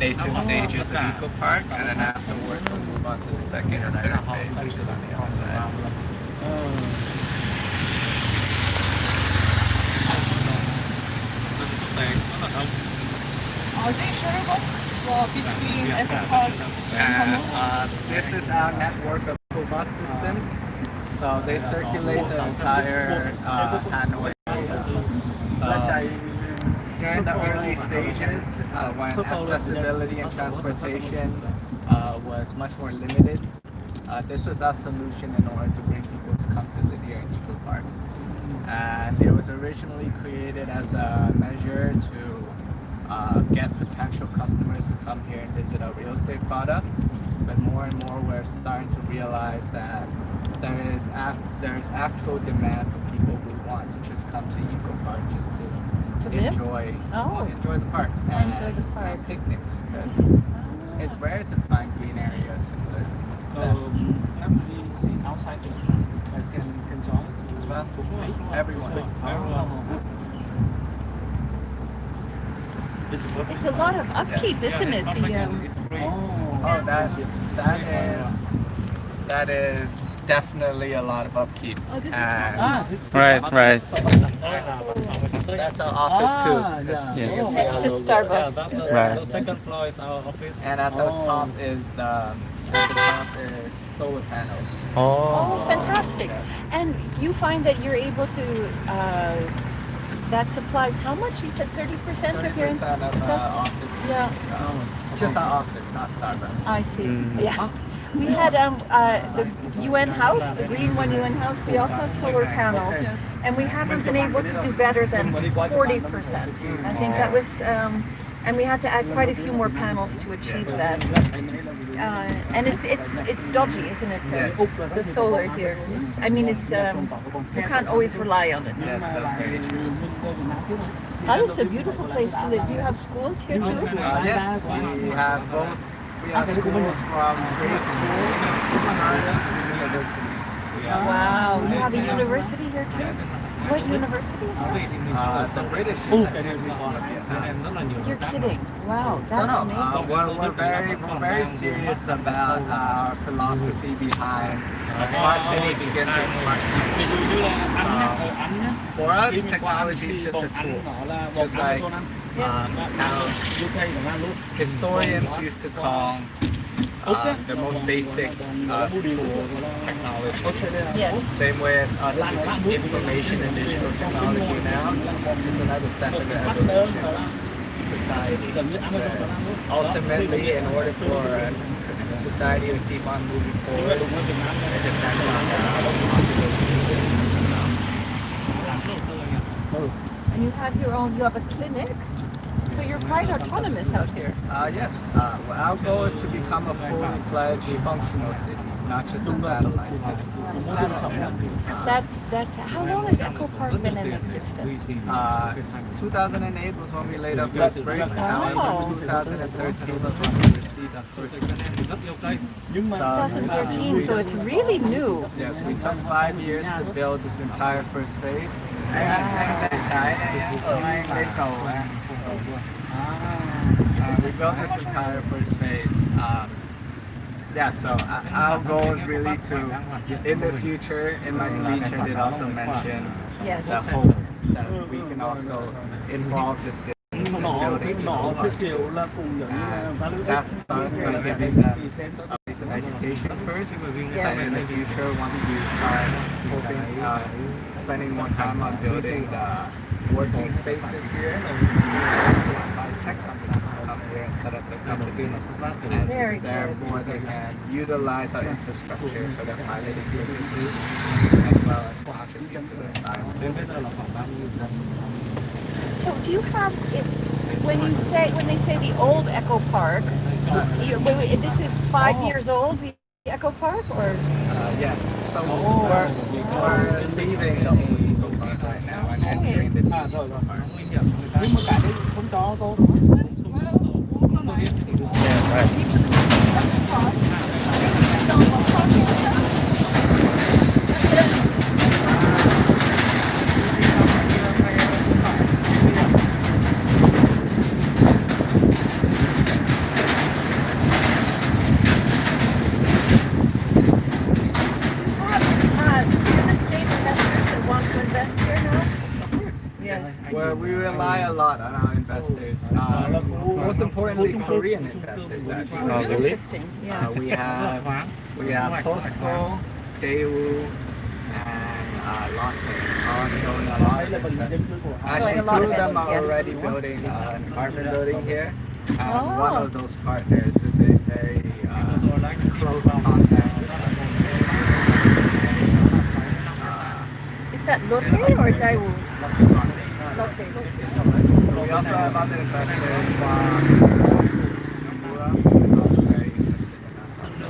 nascent stages of Eco Park, and then afterwards we'll move on to the second and third phase, which is on the other side. Are they shuttle bus uh, between Eco Park and And uh, this is our network of school bus systems. So they circulate the entire uh, Hanoi area. So during the early stages, uh, when accessibility and transportation uh, was much more limited, uh, this was our solution in order to bring people to come visit here in Eco Park. And it was originally created as a measure to uh, get potential customers to come here and visit our real estate products. But more and more, we're starting to realize that there is ac- there is actual demand for people who want to just come to Eco Park just to, To live? enjoy Oh. well, enjoy the park Oh, and enjoy the park. and picnics because it's rare to find green areas in the Um, family outside the I can can join to Well, to free. everyone. It's good. It's a lot of upkeep, isn't it? The, um, It's free. Oh, that that is that is definitely a lot of upkeep. Oh, this is And Ah, this, this Right, right. that's our office Ah, too. yeah. It's- you Yes. Next to. Starbucks. Yeah, the, Right. the second floor is our office. And at the Oh. top is the the top is solar panels. Oh. oh, fantastic. And you find that you're able to, uh, that supplies how much? You said 30% of Thirty your. percent of uh, That's- office. yeah. Is, um, just our office, not Starbucks. I see. Mm. Yeah. We had um, uh, the UN house, the Green One UN house. We also have solar panels, and we haven't been able to do better than 40 percent. I think that was, um, and we had to add quite a few more panels to achieve that. Uh, and it's it's it's dodgy, isn't it? The, Yes. the solar here. It's, I mean, it's um, you can't always rely on it. Yes, that's very true. That is a beautiful place to live. Do you have schools here too? Uh, yes, we have both. We have schools from grade school, kindergartens, to universities. We have Wow, you have a university here too. What university is that? uh, the British University of Vietnam. You're kidding. Wow, So that's no, uh, amazing. we're, we're very we're very serious about our philosophy behind a smart city begins with smart people. So, for us, technology is just a tool, just like um, how historians used to call uh, the most basic uh, tools technology. Yes. Same way as us using information and digital technology now, just another step in the evolution of society. But ultimately, in order for uh, society to keep on moving forward, it depends on uh, on those pieces. And you have your own, you have a clinic? So you're quite autonomous out here. Uh, yes, uh, well, our goal is to become a fully fledged functional city, not just a satellite city. That, that's, how long has Eco Park been in existence? Uh, 2008 was when we laid our first. Wow. However, 2013 was when we received our first. So, 2013, so it's really new. yes, we took five years to build this entire first phase. Uh, we built this entire first phase. Um, yeah, so uh, our goal is really to, in the future, in my speech, I did also mention Yes. the hope that we can also involve the city in building people parks. And that piece of education first. And in the future, once we start hoping, uh, spending more time on building the working spaces here, by tech companies to come here and set up their companies. And therefore, they can utilize our infrastructure for their piloting purposes as well as contribute to the environment. So do you have, if, when you say, when they say the old Eco Park, you, wait, wait, this is five years old, the Eco Park, or? Uh, yes. So we're, we're leaving the old Eco Park right now and entering the new Eco Park. Nhưng mà cái đấy không cho tôi. Yeah, right. a lot on our investors. Uh, most importantly, Korean investors. Actually. Oh, really? Interesting, yeah. Uh, we have we have Posco, Daewoo, and uh, Lotte all showing a lot of interest. Actually, two of of them are already building uh, an apartment building here. And Oh. one of those partners is a very uh, close contact. with us. Uh, Is that Lotte or Daewoo? Lotte. we also have other investors from Nomura is also very interested in us also.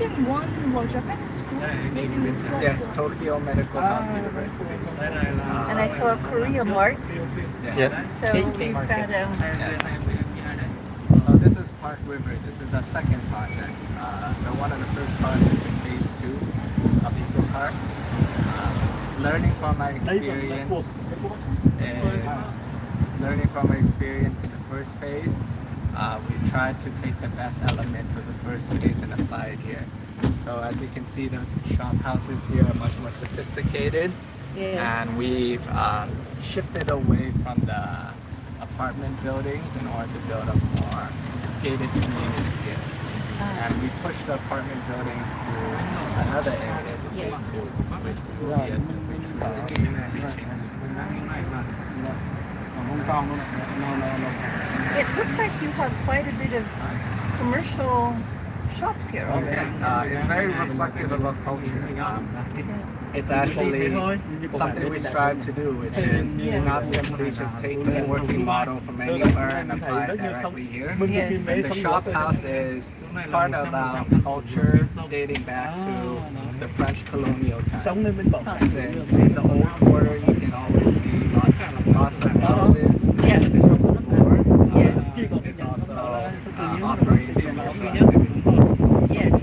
I've seen one, well, Japanese school, maybe in Yes, Tokyo Medical Health University. Uh, And I saw a Korea Mart, yes. so we've got, um, So this is Park River. This is our second project. Uh, the one of the first projects in phase two of Eco Park. Uh, learning from my experience, and learning from my experience in the first phase, uh, we tried to take the best elements of the first phase and apply it here. So as you can see, those shop houses here are much more sophisticated yes. and we've um, shifted away from the apartment buildings in order to build a more gated community here. Ah. And we pushed the apartment buildings to another area, the Yes. phase two, which will be at which we will be reaching soon. It looks like you have quite a bit of commercial shops here already. Yes, uh, it's very reflective of our culture. Um, it's actually something we strive to do, which is not simply just take the working model from anywhere and apply it directly here. Yes. And the shop house is part of our culture dating back to the French colonial times. Since in the old quarter, you can always see lots, lots of houses. Yes. Uh, Yes. uh. Yes.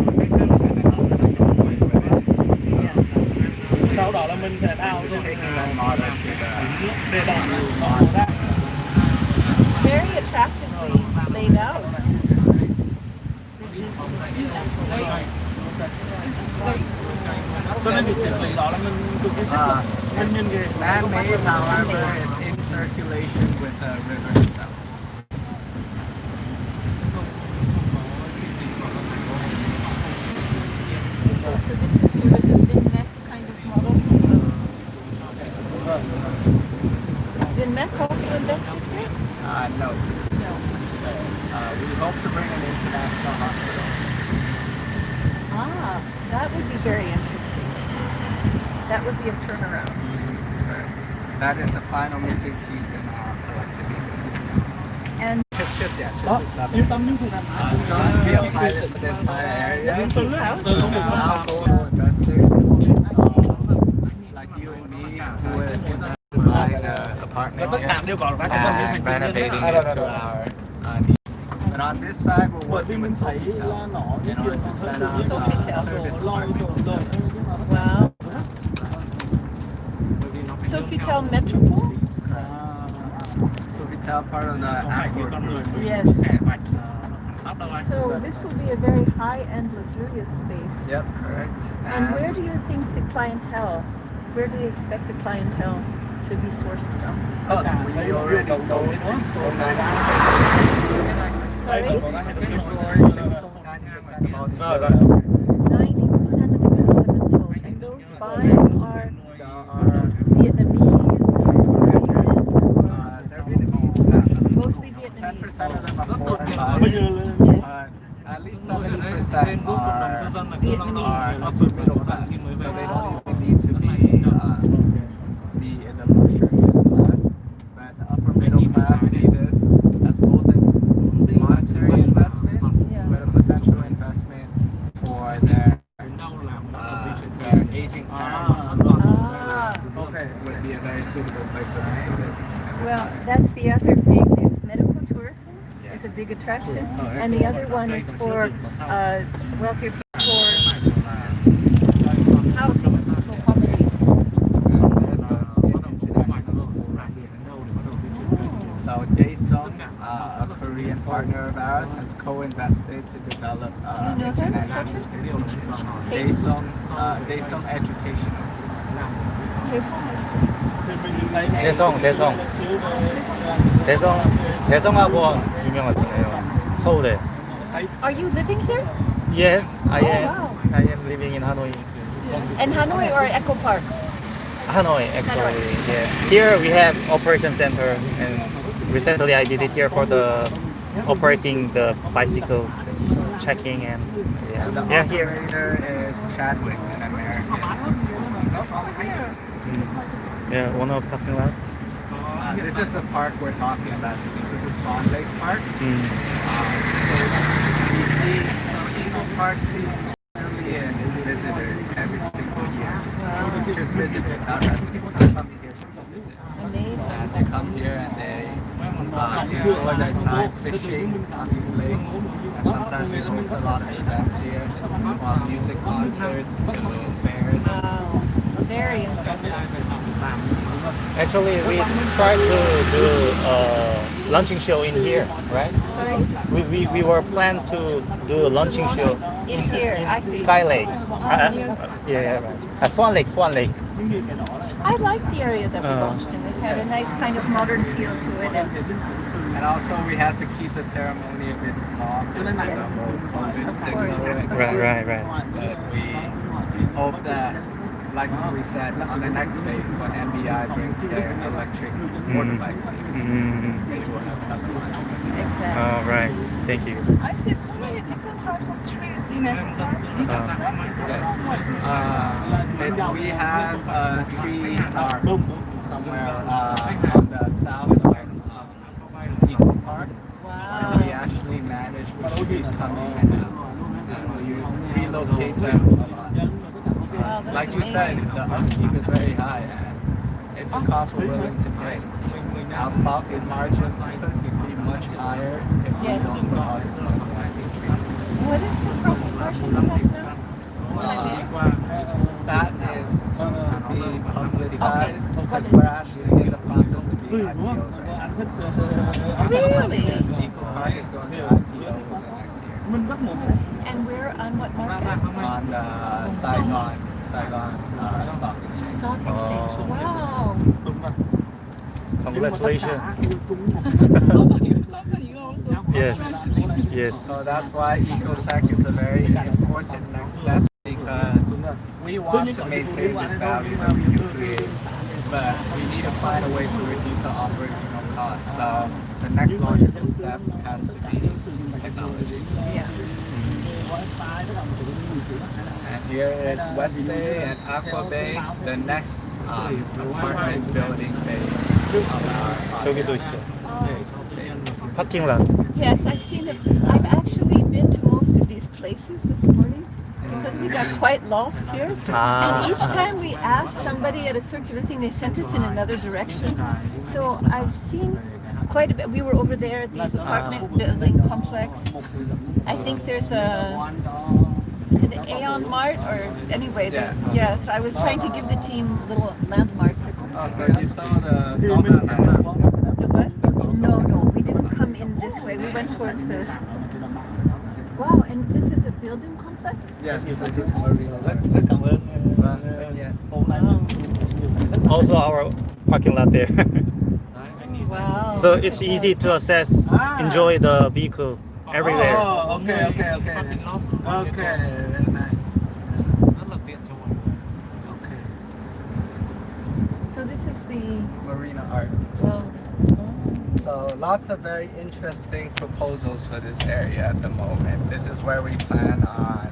Very attractively laid out. Is this lake? Is this lake? cho uh, circulation with the river itself. This is kind of model. Is also? Uh, no, No. uh, we hope to bring an international hospital. Ah, that would be very interesting. That would be a turnaround. That is the final missing piece in our collective ecosystem. And Just, just yeah, just đó a sub. yên tâm như thế Uh, it's going to be a pilot for the entire area. từ lúc từ lúc mình sáng our global investors, so like you and me, who would invest in buying an apartment tất cả here đều có các cái phần and thành renovating it to our uh, needs. But on this side, we're bởi vì working mình with thấy là Sofitel nó in order to set up uh, Sofitel. service lôi apartments. đồ wow. Sofitel Metropole? Sofitel, part of the Accor. Yes. So this will be a very high-end luxurious space. Yep, correct. And where do you think the clientele, where do you expect the clientele to be sourced from? Oh, we already sold, we sold 90%. Sorry? We sold 90% of all these units. 90% of the units have been sold. And those buying are There are, Vietnamese, uh, they're Vietnamese. Mostly 10% Vietnamese. of them are foreign bây buyers. giờ là Yes. Uh, at least 70% are, Vietnamese. are upper middle class. So they don't even need to be, uh, be in the luxurious class. But the upper middle class see this as both a monetary investment, Yeah. but a potential investment for their, uh, their aging parents. Ah, Okay. Would be a very suitable place to live. Well, that's the other big, medical tourism is a big attraction. And the other one is for uh, wealthier people for housing, for accommodate. There's going to be an international school right here. So Daesung, uh, a Korean partner of ours, has co-invested to develop uh, Do you know them? international Daesung? Daesung, uh, Daesung Educational. This one is thì mình 대성 유명하잖아요. 서울에. Are you living here? Yes, I oh, am. Wow. I am living in Hanoi. In Hanoi or Eco Park? Hanoi, actually. Yes. Here we have operation center, and recently I visit here for the operating the bicycle checking and yeah. And the yeah, here is Chadwick, an American. Mm. Yeah, one of parking lot. Uh, this is the park we're talking about. So this is a Swan Lake Park. Mm. We see some Eco Park sees million visitors every single year. Just visitors, not residents. They come here just to visit. Amazing. And they come here and they uh, enjoy their time fishing on these lakes. And sometimes we host a lot of events here, from music concerts to fairs. Wow. Very impressive. Actually, we tried to do a launching show in here, right? Sorry? We, we, we were planned to do a launching show In here, I see. Sky Lake. Uh, uh, yeah, yeah, right. Uh, Swan Lake, Swan Lake. I liked the area that we Uh, launched in. It had a nice kind of modern feel to it. And And also we had to keep the ceremony a bit small because of the Yes. whole COVID Of stigma. course. going on. Right, right, right. But we hope that, like we said, on the next phase, when MBI brings their electric motorbikes here, Mm, they will have another one. exactly. all right. Thank you. I see so many different types of trees in every park. Did you Uh, plant this one? What is it? Uh, we have a tree park somewhere uh, on the south of um, Eco Park. Wow. We actually manage which trees come in and out. And we relocate them a lot. Wow, that's Like you said, the upkeep is very high and it's a cost we're willing to pay. Our profit margins could be much higher if we Yes. don't put all this money. What is the profit margin on that now? Can That is soon to be publicized Okay. because we're actually in the process of being IPO right. Really? Park is going to IPO within the next year And we're on what market? on the Saigon, Saigon uh, Stock Exchange. Stock exchange. Oh. Wow. Congratulations. Company also. Yes, yes. So that's why Ecotech is a very important next step because we want to maintain this value that we create, but we need to find a way to reduce our operational costs. So the next logical step has to be technology. Yeah. And here is West Bay and Aqua Bay, the next um, apartment building phase of our 저기도 project. 있어. Phase two. 파킹 lot. Yes, I've seen it. I've actually been to most of these places this morning because we got quite lost here. Ah. And each time we asked somebody at a circular thing, they sent us in another direction. So I've seen quite a bit. We were over there at these apartment building complex. I think there's a is it Aeon Mart or anyway? There's, yeah. So I was trying to give the team little landmarks. That Oh, so you saw the golf the what? No, no, we didn't come in this way. We went towards the. Wow, and this is a building complex. Yes, this is Marina. But, but yeah. Also our parking lot there. Wow. so it's easy to access, enjoy the vehicle everywhere. Oh, okay, okay, okay. Okay, very nice. Okay. So this the. Marina Art. Well, So lots of very interesting proposals for this area at the moment. This is where we plan on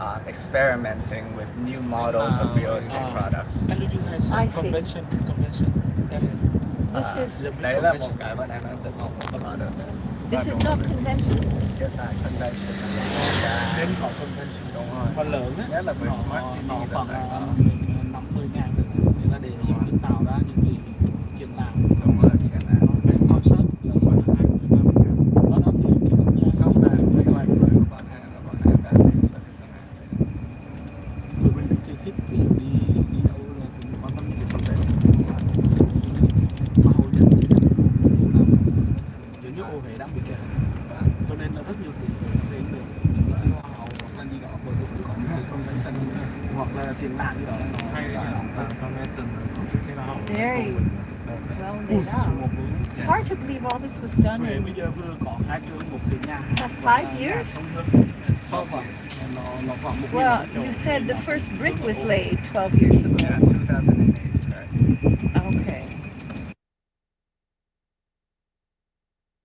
um, experimenting with new models of real estate products. And you have some I see. convention, convention. this uh, is Đấy là một cái bọn em đang rất mong muốn có được. this is not convention. Hiện tại convention là Đến có convention. đúng rồi. Phần lớn á, Nhất là với họ- Smart họ- City họ là khoảng phải có. năm mươi ngàn tạo ra những cái triển lãm Đúng rồi, triển lãm. về concert là gọi là hai mươi năm đó đó thì cái không gian. Trong bản quy hoạch mới của bọn em là bọn em đã đề xuất cái phương án bên bị đi đi đâu là cũng tâm những cái convention mà hầu như là giống như ô Huế đang bị kẹt. Cho nên là rất nhiều thứ đến được. Những cái hoa hậu hoặc là đi đó vì cũng có những cái convention hoặc là triển lãm gì đó Very well bữa It's hard to believe all this was done in five years. Well, you said the first brick was laid 12 years ago. Yeah, 2008.